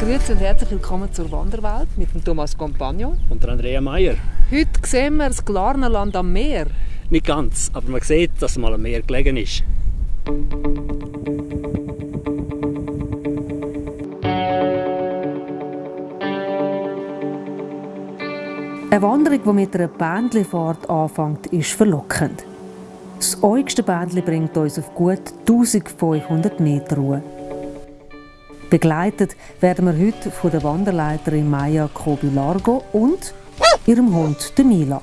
Grüezi und herzlich willkommen zur Wanderwelt mit dem Thomas Compagno. Und der Andrea Meier. Heute sehen wir das Glarnerland am Meer. Nicht ganz, aber man sieht, dass es mal am Meer gelegen ist. Eine Wanderung, die mit einer Bändlifahrt anfängt, ist verlockend. Das äugste Bändli bringt uns auf gut 1500 Meter Ruhe. Begleitet werden wir heute von der Wanderleiterin Maya Kobi-Largo und ihrem Hund, der Mila.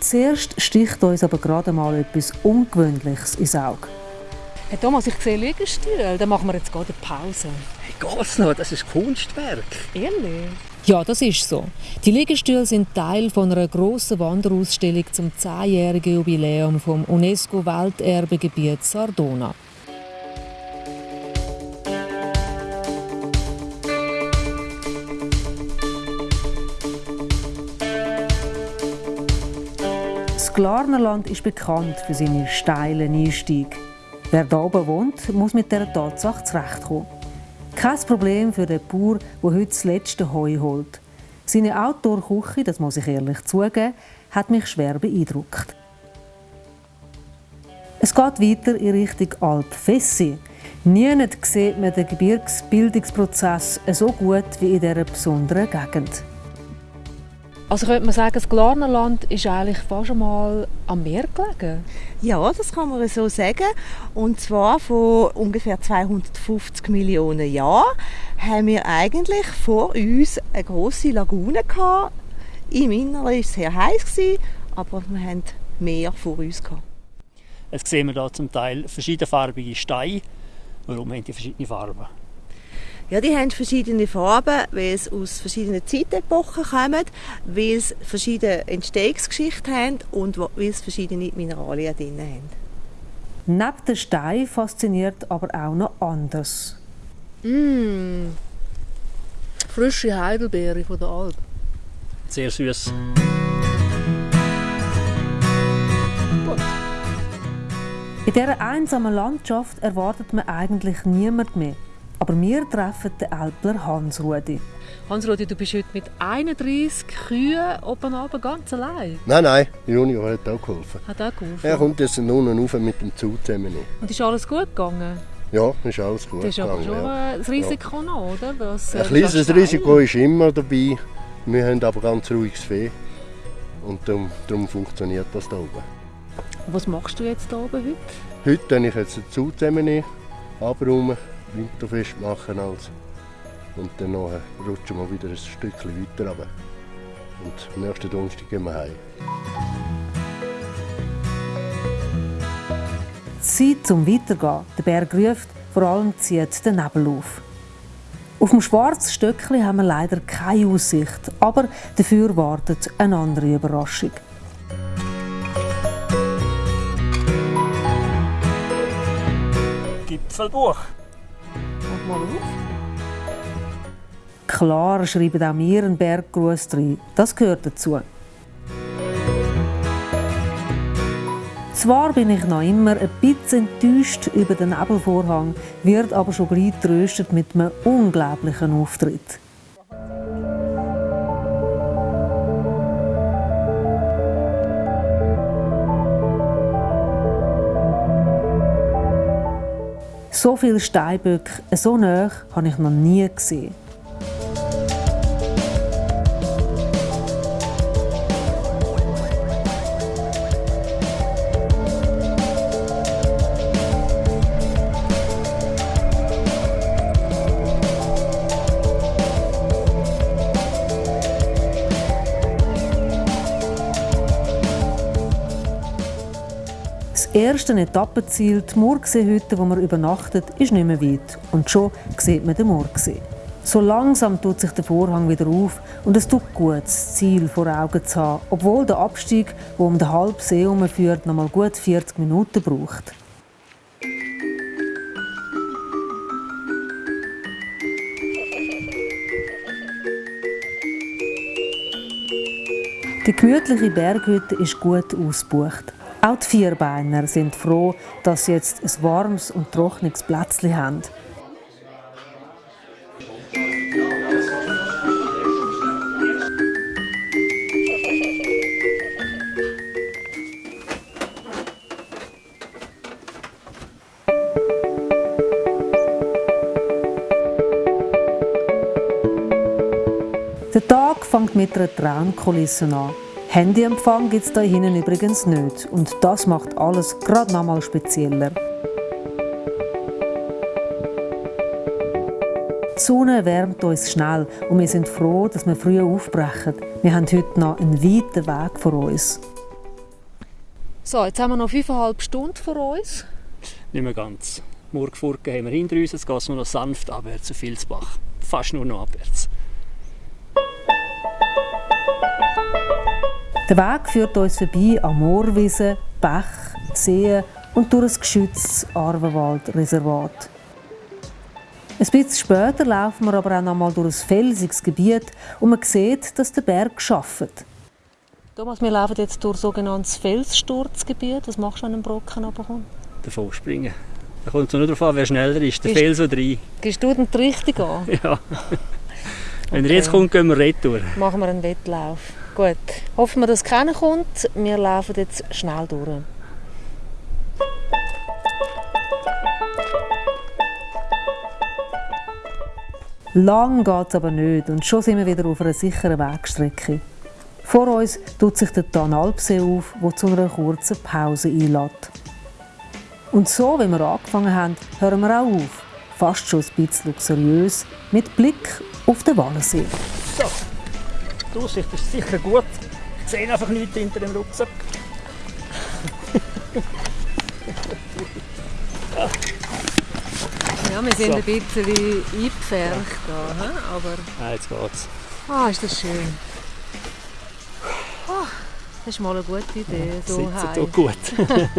Zuerst sticht uns aber gerade mal etwas Ungewöhnliches ins Auge. Hey Thomas, ich sehe Liegestühle. Dann machen wir jetzt gerade eine Pause. Hey, geht's noch? Das ist Kunstwerk. Ehrlich? Ja, das ist so. Die Liegestühle sind Teil von einer grossen Wanderausstellung zum 10-jährigen Jubiläum vom UNESCO-Welterbegebiet Sardona. Glarnerland ist bekannt für seine steilen Einstiege. Wer da oben wohnt, muss mit dieser Tatsache zurechtkommen. Kein Problem für den Bauer, der heute das letzte Heu holt. Seine Outdoor-Küche, das muss ich ehrlich zugeben, hat mich schwer beeindruckt. Es geht weiter in Richtung Alp Fessi. Niemand sieht man den Gebirgsbildungsprozess so gut wie in dieser besonderen Gegend. Also könnte man sagen, das Glarnerland ist eigentlich fast schon mal am Meer gelegen? Ja, das kann man so sagen. Und zwar vor ungefähr 250 Millionen Jahren haben wir eigentlich vor uns eine große Lagune gehabt. Im Inneren war es sehr heiß, aber wir hatten Meer vor uns. Gehabt. Jetzt sehen wir hier zum Teil verschiedenfarbige Steine. Warum haben die verschiedene Farben? Ja, die haben verschiedene Farben, weil sie aus verschiedenen Zeitepochen kommen, weil sie verschiedene Entstehungsgeschichten haben und weil sie verschiedene Mineralien drin haben. Neben den Steinen fasziniert aber auch noch anders. Mmh. Frische Heidelbeere von der Alp. Sehr süß. In dieser einsamen Landschaft erwartet man eigentlich niemand mehr. Aber wir treffen den Alpler Hans-Rudi. Hans-Rudi, du bist heute mit 31 Kühen oben runter, ganz allein? Nein, nein, Junior hat auch geholfen. Hat auch geholfen? Er kommt jetzt unten rauf mit dem Zug zusammen. Und ist alles gut gegangen? Ja, ist alles gut Das ist aber gegangen. schon ja. ein Risiko ja. noch, oder? Das, Ein kleines Risiko ist immer dabei. Wir haben aber ganz ruhiges Fee. Und darum, darum funktioniert das da oben. Was machst du jetzt hier oben heute? Heute habe ich jetzt den Zug zusammen abräumen, winterfest machen als. Und dann rutschen wir wieder ein Stückchen weiter runter. Und nächsten Donnerstag gehen wir heim. Zeit zum Weitergehen. Der Berg ruft, vor allem zieht der Nebel auf. Auf dem schwarzen Stöckli haben wir leider keine Aussicht, aber dafür wartet eine andere Überraschung. Gipfelbuch. Mal auf. Klar schreiben auch wir einen Berggruß rein. Das gehört dazu. Zwar bin ich noch immer ein bisschen enttäuscht über den Nebelvorhang, wird aber schon gleich tröstet mit einem unglaublichen Auftritt. So viele Steinböcke so nah habe ich noch nie gesehen. Erste Etappenziel, die Murgsee-Hütte, wo man übernachtet, ist nicht mehr weit. Und schon sieht man den Murgsee. So langsam tut sich der Vorhang wieder auf und es tut gut, das Ziel vor Augen zu haben, obwohl der Abstieg, der um den halben See herumführt, noch mal gut 40 Minuten braucht. Die gemütliche Berghütte ist gut ausgebucht. Auch die Vierbeiner sind froh, dass sie jetzt ein warmes und trockenes Plätzchen haben. Der Tag fängt mit einer Traumkulisse an. Handyempfang gibt es da hinten übrigens nicht und das macht alles gerade nochmal spezieller. Die Sonne wärmt uns schnell und wir sind froh, dass wir früh aufbrechen. Wir haben heute noch einen weiten Weg vor uns. So, jetzt haben wir noch fünfeinhalb Stunden vor uns. Nicht mehr ganz. Murgfurken haben wir hinter uns, jetzt geht es nur noch sanft abwärts zu Vilsbach. Fast nur noch abwärts. Der Weg führt uns vorbei an Moorwiesen, Bach, Seen und durch ein geschütztes Arvenwaldreservat. Ein bisschen später laufen wir aber auch noch mal durch ein felsiges Gebiet und man sieht, dass der Berg schafft. Thomas, wir laufen jetzt durch sogenanntes Felssturzgebiet. Was machst du, wenn ein Brocken runterkommt? Davon springen. Da kommt es nur darauf an, wer schneller ist. Der Fels oder rein. Gehst du den richtig an? Ja. Wenn er Okay. jetzt kommt, gehen wir retour. Machen wir einen Wettlauf. Gut. Hoffen wir, dass keiner kommt. Wir laufen jetzt schnell durch. Lang geht es aber nicht und schon sind wir wieder auf einer sicheren Wegstrecke. Vor uns tut sich der Tanalpsee auf, der zu einer kurzen Pause einlädt. Und so, wie wir angefangen haben, hören wir auch auf. Fast schon ein bisschen luxuriös, mit Blick auf den Wallensee. So, die Aussicht ist sicher gut. Ich sehe einfach nichts hinter dem Rucksack. Ja, wir sind So. ein bisschen eingepfercht da, hä? aber Ah, jetzt geht's. ah, ist das schön. Ah, das ist mal eine gute Idee, so Sitzen gut.